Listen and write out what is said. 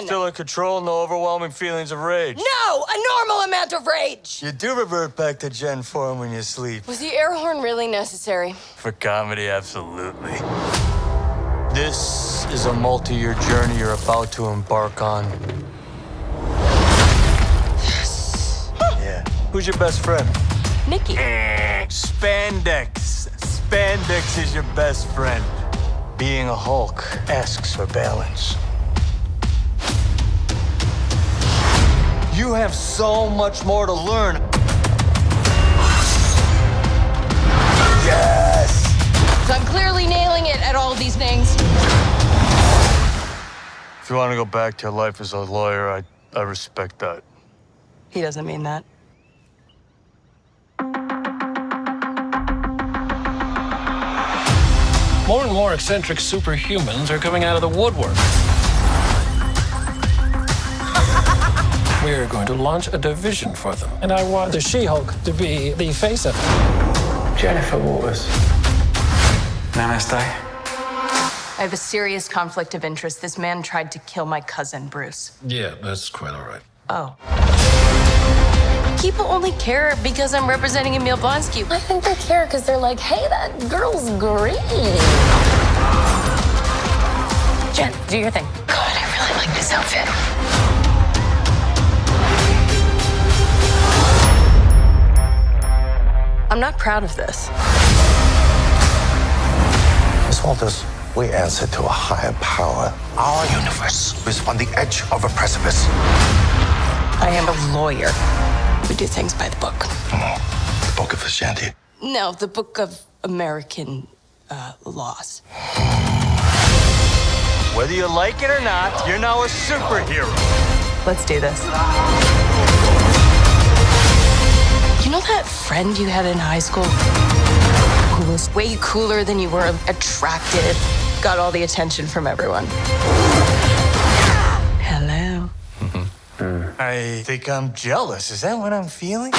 control in control, no overwhelming feelings of rage. No! A normal amount of rage! You do revert back to Jen form when you sleep. Was the air horn really necessary? For comedy, absolutely. This is a multi-year journey you're about to embark on. Yes. Yeah. Who's your best friend? Nikki. Eh, spandex. Spandex is your best friend. Being a Hulk asks for balance. You have so much more to learn. Yes! So I'm clearly nailing it at all these things. If you want to go back to your life as a lawyer, I, I respect that. He doesn't mean that. More and more eccentric superhumans are coming out of the woodwork. We're going to launch a division for them. And I want the She-Hulk to be the face of it. Jennifer Walters. Namaste. I have a serious conflict of interest. This man tried to kill my cousin, Bruce. Yeah, that's quite all right. Oh. People only care because I'm representing Emil Blonsky. I think they care because they're like, hey, that girl's green. Jen, do your thing. God, I really like this outfit. Not proud of this. Miss Walters, we answer to a higher power. Our universe is on the edge of a precipice. I am a lawyer. We do things by the book. The Book of Vishanti. No, the book of American uh, laws. Whether you like it or not, you're now a superhero. Let's do this. You know that friend you had in high school who was way cooler than you were attractive, got all the attention from everyone? Hello. Mm-hmm. I think I'm jealous. Is that what I'm feeling?